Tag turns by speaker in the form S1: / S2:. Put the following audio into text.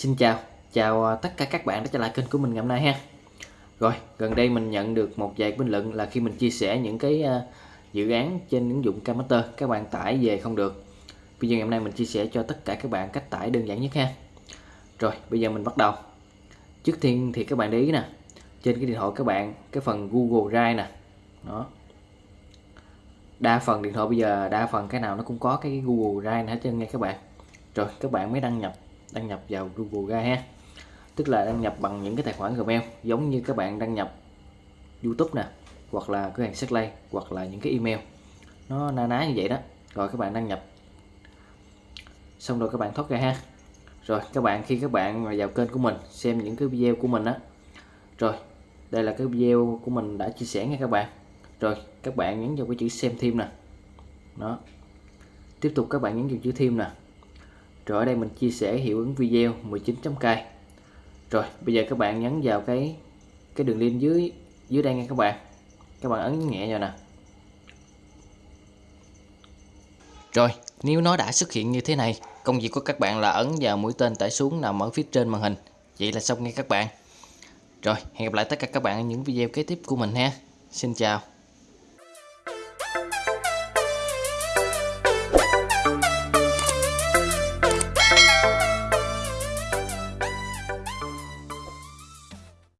S1: Xin chào, chào à, tất cả các bạn đã trở lại kênh của mình ngày hôm nay ha. Rồi, gần đây mình nhận được một vài bình luận là khi mình chia sẻ những cái à, dự án trên ứng dụng Cammaster các bạn tải về không được. Bây giờ ngày hôm nay mình chia sẻ cho tất cả các bạn cách tải đơn giản nhất ha. Rồi, bây giờ mình bắt đầu. Trước tiên thì các bạn để ý nè, trên cái điện thoại các bạn cái phần Google Drive nè. Đó. Đa phần điện thoại bây giờ đa phần cái nào nó cũng có cái Google Drive hết trơn nha các bạn. Rồi, các bạn mới đăng nhập đăng nhập vào Google ra ha. Tức là đăng nhập bằng những cái tài khoản Gmail, giống như các bạn đăng nhập YouTube nè, hoặc là cửa hàng Setlay, hoặc là những cái email. Nó na ná như vậy đó. Rồi các bạn đăng nhập. Xong rồi các bạn thoát ra ha. Rồi, các bạn, khi các bạn vào kênh của mình, xem những cái video của mình á. Rồi, đây là cái video của mình đã chia sẻ nha các bạn. Rồi, các bạn nhấn vào cái chữ xem thêm nè. Đó. Tiếp tục các bạn nhấn vào chữ thêm nè rồi ở đây mình chia sẻ hiệu ứng video 19.k rồi, bây giờ các bạn nhấn vào cái cái đường link dưới dưới đây nha các bạn. Các bạn ấn nhẹ vào nè. Rồi, nếu nó đã xuất hiện như thế này, công việc của các bạn là ấn vào mũi tên tải xuống nằm ở phía trên màn hình. Vậy là xong nghe các bạn. Rồi, hẹn gặp lại tất cả các bạn ở những video kế tiếp của mình ha. Xin chào.